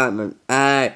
Batman. Uh,